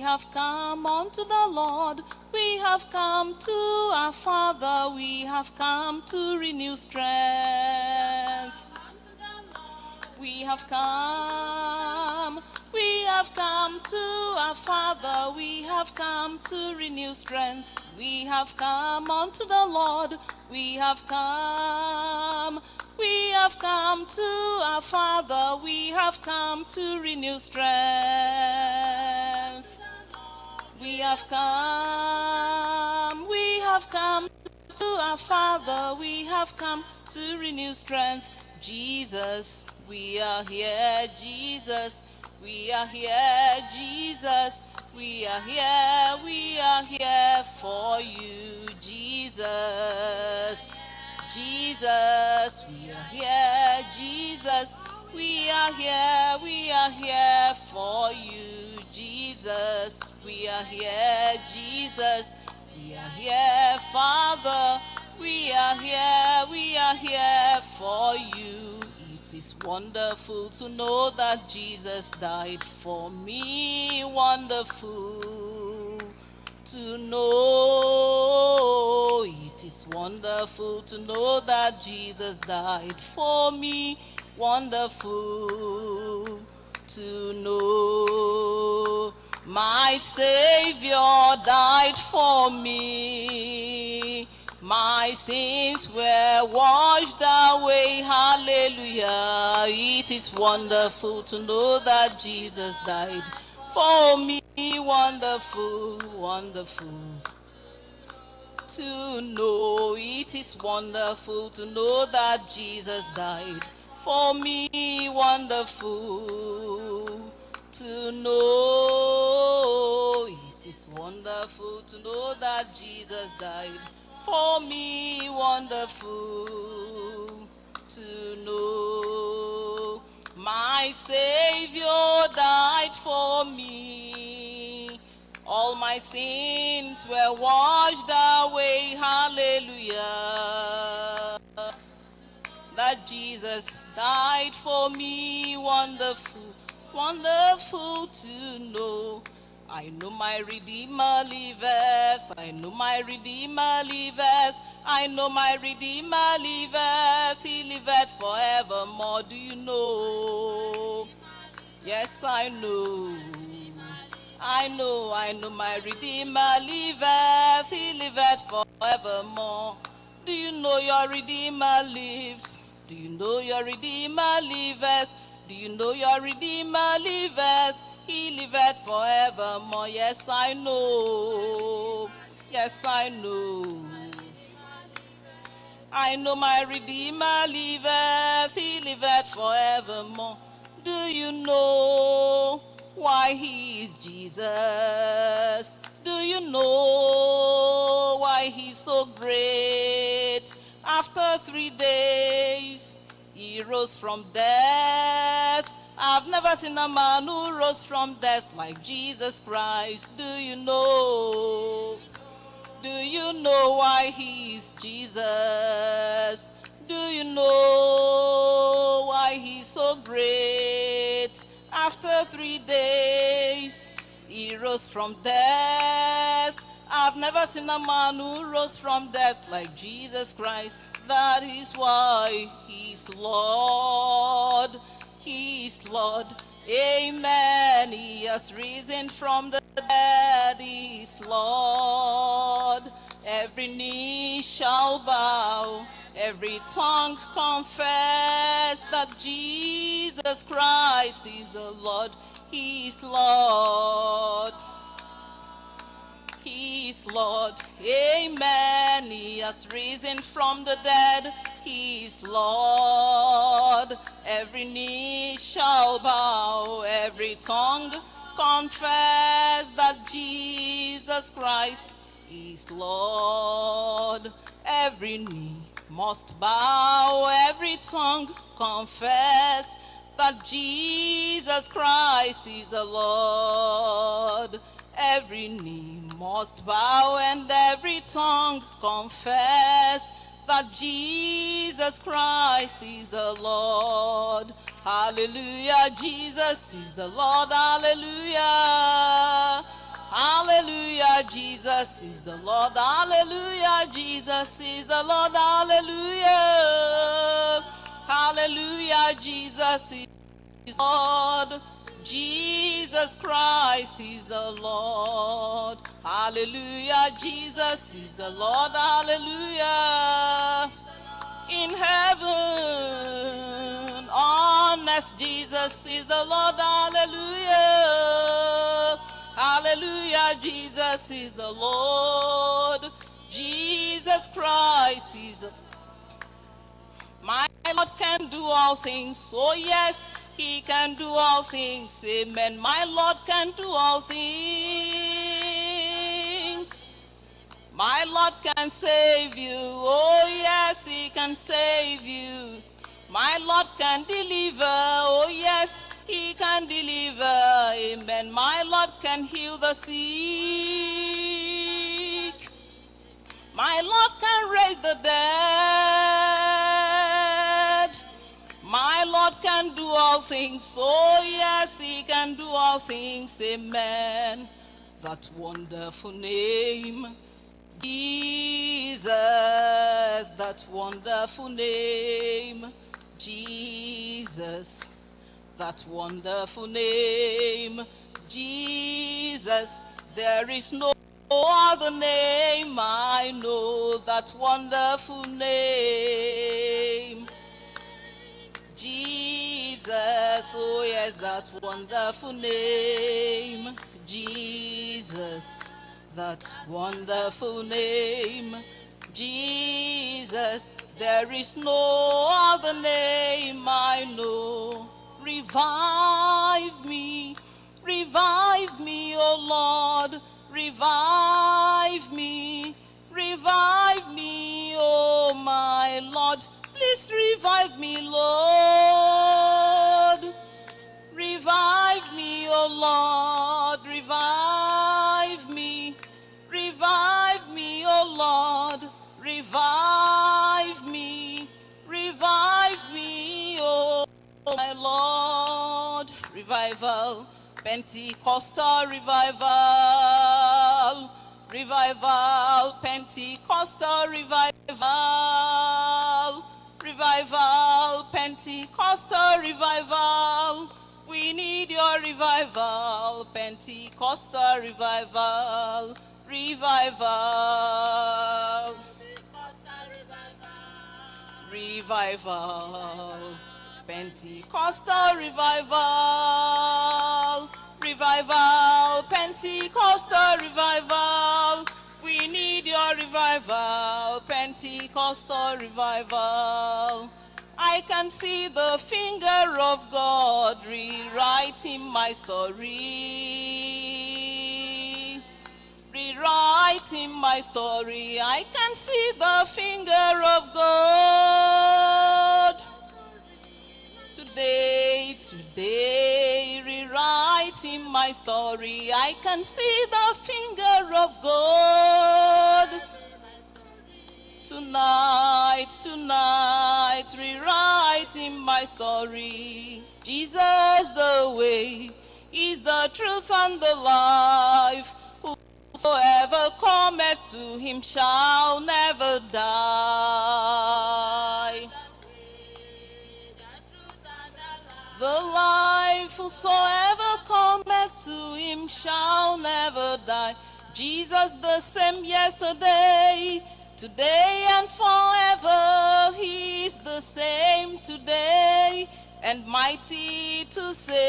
have come unto the Lord. We have come to our Father. We have come to renew strength. We have come, we have come to our Father, we have come to renew strength. We have come unto the Lord, we have come, we have come to our Father, we have come to renew strength. We have come, we have come to our Father, we have come to renew strength. Jesus, we are here, Jesus, we are here, Jesus, we are here, we are here for you, Jesus. Jesus, we are here, Jesus, we are here, we are here for you, Jesus. We are here, Jesus, we are here, Father. We are here, we are here for you. It is wonderful to know that Jesus died for me. Wonderful to know. It is wonderful to know that Jesus died for me. Wonderful to know. My Savior died for me. My sins were washed away. Hallelujah. It is wonderful to know that Jesus died for me. Wonderful, wonderful to know. It is wonderful to know that Jesus died for me. Wonderful to know. It is wonderful to know that Jesus died for me. Wonderful to know. My Savior died for me. All my sins were washed away. Hallelujah. That Jesus died for me. Wonderful, wonderful to know. I know my Redeemer liveth. I know my Redeemer liveth. I know my Redeemer liveth. He liveth forevermore. Do you know? Yes, I know. I know, I know my Redeemer liveth. He liveth forevermore. Do you know your Redeemer lives? Do you know your Redeemer liveth? Do you know your Redeemer liveth? He liveth forevermore. Yes, I know. Yes, I know. I know my Redeemer liveth. He liveth forevermore. Do you know why he is Jesus? Do you know why he's so great? After three days, rose from death. I've never seen a man who rose from death like Jesus Christ. Do you know? Do you know why he's Jesus? Do you know why he's so great? After three days, he rose from death. I've never seen a man who rose from death like Jesus Christ. That is why he's Lord. He's Lord. Amen. He has risen from the dead. He's Lord. Every knee shall bow. Every tongue confess that Jesus Christ is the Lord. He's Lord. He's Lord. Amen. He has risen from the dead. He's Lord. Every knee shall bow. Every tongue confess that Jesus Christ is Lord. Every knee must bow. Every tongue confess that Jesus Christ is the Lord. Every knee must bow and every tongue confess that Jesus Christ is the Lord. Hallelujah, Jesus is the Lord. Hallelujah. Hallelujah, Jesus is the Lord. Hallelujah, Jesus is the Lord. Hallelujah. Hallelujah, Jesus is the Lord. Jesus Christ is the Lord. Hallelujah. Jesus is the Lord. Hallelujah. In heaven, on earth, Jesus is the Lord. Hallelujah. Hallelujah. Jesus is the Lord. Jesus Christ is the my Lord can do all things. Oh, yes, He can do all things. Amen. My Lord can do all things. My Lord can save you. Oh, yes, He can save you. My Lord can deliver. Oh, yes, He can deliver. Amen. My Lord can heal the sick. My Lord can raise the dead. My Lord can do all things. Oh, yes, He can do all things. Amen. That wonderful name, Jesus. That wonderful name, Jesus. That wonderful name, Jesus. There is no other name I know. That wonderful name. Jesus, oh yes, that wonderful name, Jesus, that wonderful name, Jesus, there is no other name I know. Revive me, revive me, oh Lord, revive me, revive me, oh my Lord. Please revive me, Lord. Revive me, oh Lord. Revival. Pentecostal revival. Revival. Pentecostal revival revival, Pentecostal revival. We need your revival, Pentecostal revival, revival, revival, Pentecostal revival, revival, Pentecostal revival. We need your revival, Pentecostal revival. I can see the finger of God rewriting my story. Rewriting my story. I can see the finger of God. Today, today, rewriting my story. I can see the finger of God. Tonight, tonight, rewriting my story. Jesus the way is the truth and the life. Whosoever cometh to him shall never die. The life whosoever cometh to him shall never die. Jesus the same yesterday, today and forever. He is the same today and mighty to save.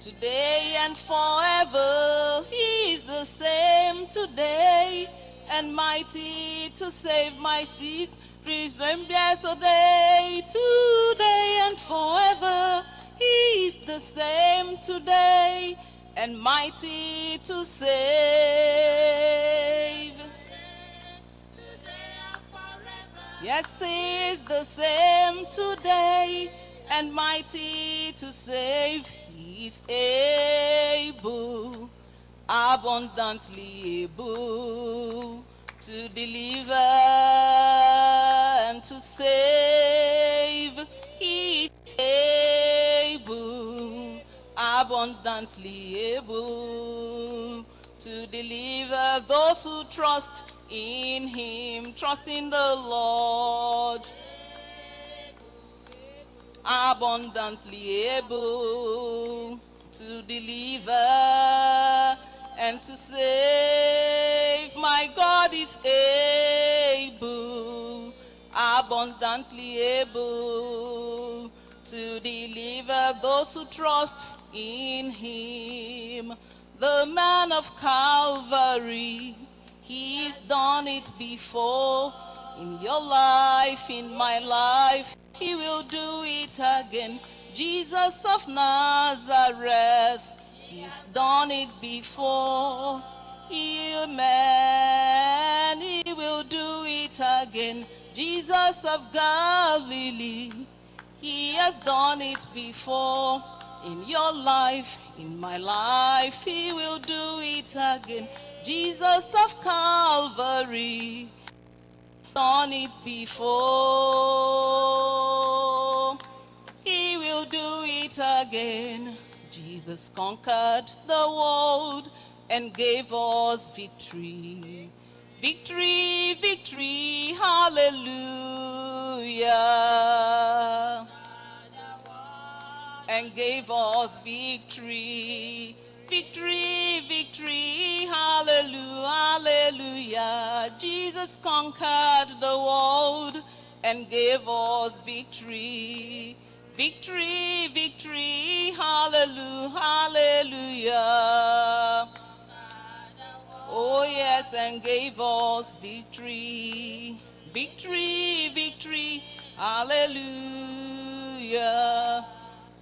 Today and forever, He is the same today and mighty to save my sins. Risen yesterday, today and forever. He is the same today and mighty to save. Yes, He is the same today and mighty to save. He is able, abundantly able to deliver to save. Is able, abundantly abundantly able to deliver those who trust in him, trust in the Lord. Abundantly able to deliver and to save. My God is able, abundantly able to deliver those who trust in him. The man of Calvary, he's done it before. In your life, in my life, he will do it again. Jesus of Nazareth, he's done it before. Amen. He will do it again. Jesus of Galilee, he has done it before. In your life, in my life, he will do it again. Jesus of Calvary, done it before. He will do it again. Jesus conquered the world and gave us victory. Victory, victory, hallelujah. And gave us victory. Victory, victory, hallelujah, hallelujah. Jesus conquered the world and gave us victory. Victory, victory, hallelujah, hallelujah. Yes, and gave us victory. Victory, victory, hallelujah.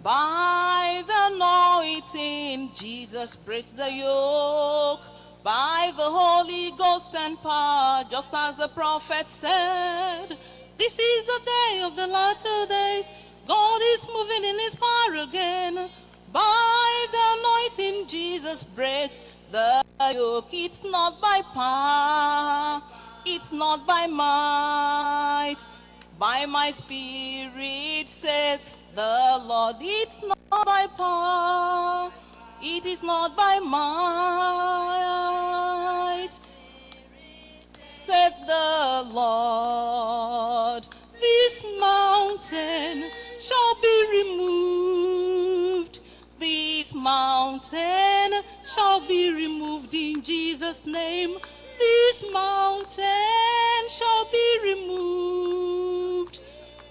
By the anointing, Jesus breaks the yoke. By the Holy Ghost and power, just as the prophet said. This is the day of the latter days. God is moving in his power again. By the anointing, Jesus breaks the yoke. It's not by power, it's not by might. By my spirit, saith the Lord. It's not by power, it is not by might. Said the Lord, this mountain shall be removed. This mountain shall be removed in Jesus' name. This mountain shall be removed.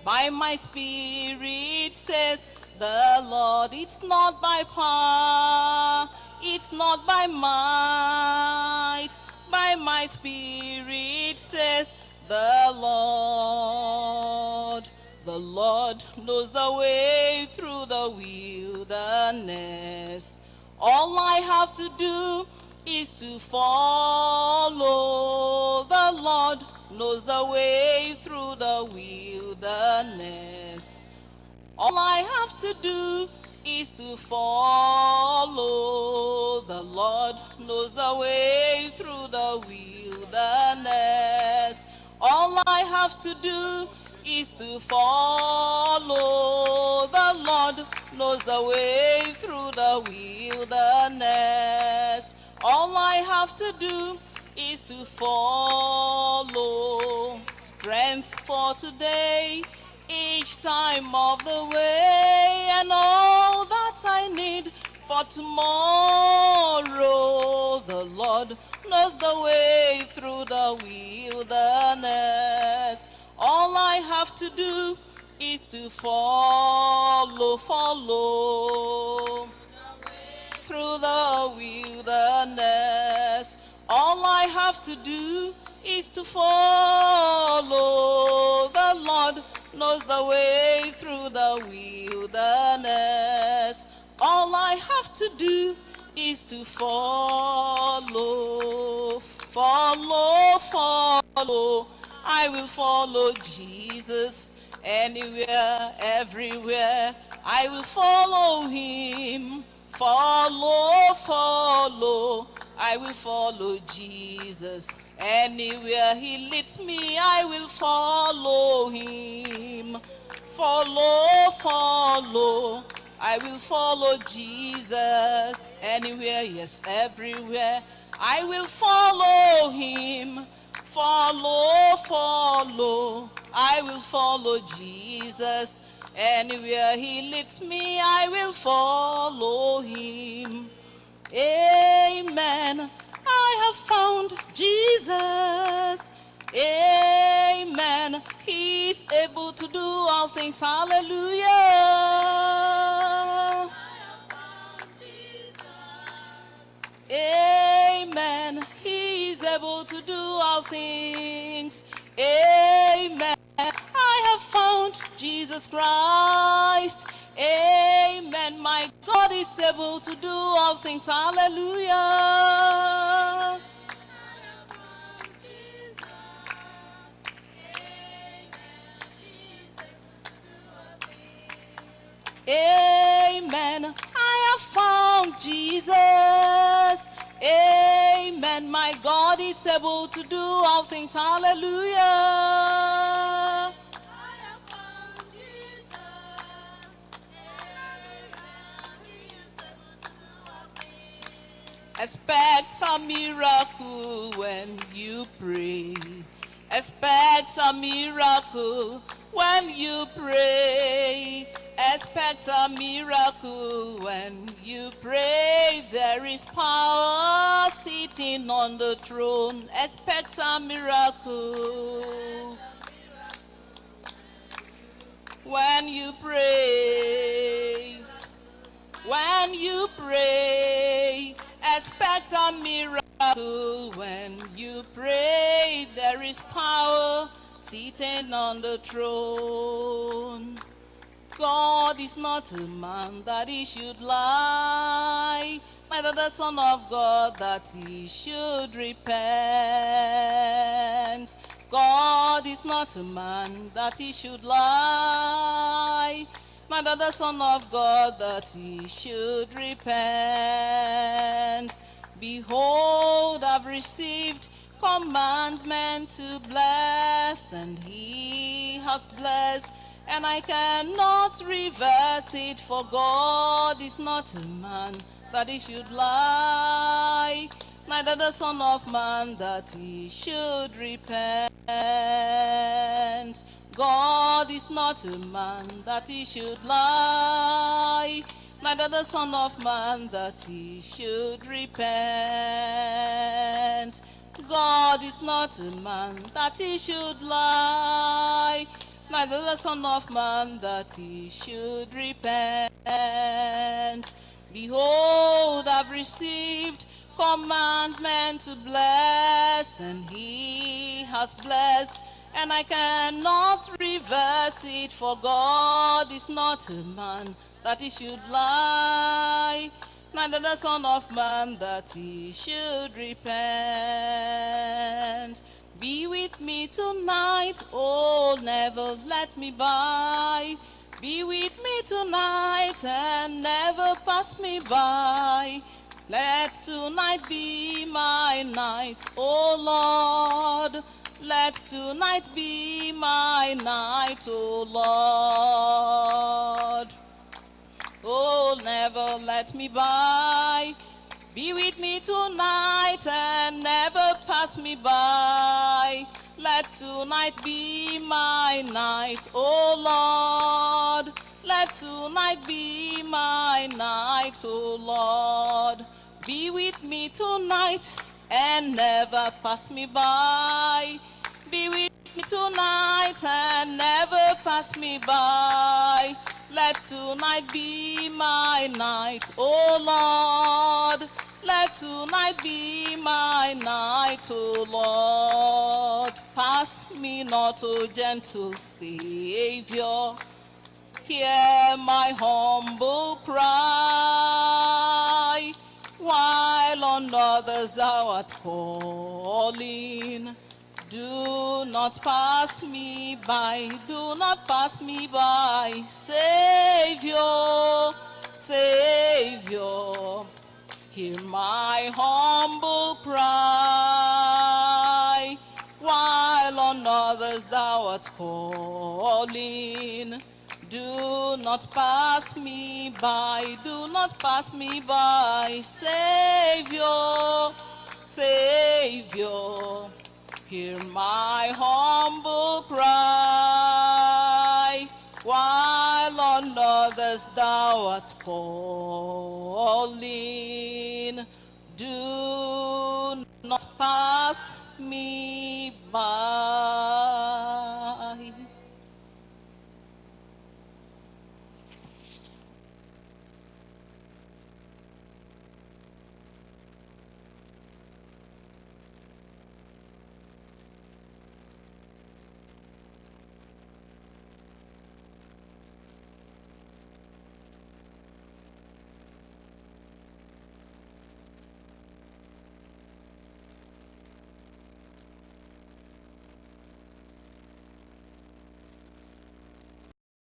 By my spirit, saith the Lord. It's not by power, it's not by might. By my spirit, saith the Lord. The Lord knows the way through the wilderness. All I have to do is to follow. The Lord knows the way through the wilderness. All I have to do is to follow. The Lord knows the way through the wilderness. All I have to do is to follow. The Lord knows the way through the wilderness. Have to do is to follow. Strength for today, each time of the way, and all that I need for tomorrow. The Lord knows the way through the wilderness. All I have to do is to follow, follow through the wilderness. All I have to do is to follow. The Lord knows the way through the wilderness. All I have to do is to follow, follow, follow. I will follow Jesus anywhere, everywhere. I will follow him. Follow, follow. I will follow Jesus. Anywhere he leads me, I will follow him. Follow, follow. I will follow Jesus anywhere, yes, everywhere. I will follow him. Follow, follow. I will follow Jesus. Anywhere he leads me, I will follow him. Amen. I have found Jesus. Amen. He's able to do all things. Hallelujah. Amen. He's able to do all things. Amen. I have found Jesus Christ. Able to do all things. Hallelujah. Amen. I have found Jesus. Amen. My God is able to do all things. Hallelujah. Expect a miracle when you pray. Expect a miracle when you pray. Expect a miracle when you pray. There is power sitting on the throne. Expect a miracle when you pray. When you pray, expect a miracle. When you pray, there is power sitting on the throne. God is not a man that he should lie, neither the Son of God that he should repent. God is not a man that he should lie, neither the Son of God that he should repent. Behold, I've received commandment to bless, and he has blessed, and I cannot reverse it, for God is not a man that he should lie, neither the Son of Man that he should repent. God is not a man that he should lie, neither the Son of Man that he should repent. God is not a man that he should lie, neither the Son of Man that he should repent. Behold, I've received commandment to bless, and he has blessed, and I cannot reverse it, for God is not a man that he should lie, neither the Son of Man that he should repent. Be with me tonight, oh, never let me by. Be with me tonight and never pass me by. Let tonight be my night, oh Lord. Let tonight be my night, oh Lord. Oh, never let me by. Be with me tonight and never pass me by. Let tonight be my night, oh Lord. Let tonight be my night, oh Lord. Be with me tonight and never pass me by. Be with me tonight and never pass me by. Let tonight be my night, oh Lord. Let tonight be my night, O Lord. Pass me not, O gentle Savior. Hear my humble cry, while on others thou art calling. Do not pass me by, do not pass me by, Savior, Savior. Hear my humble cry, while on others thou art calling. Do not pass me by, do not pass me by, Savior, Savior. Hear my humble cry, while on others thou art calling. Do not pass me by.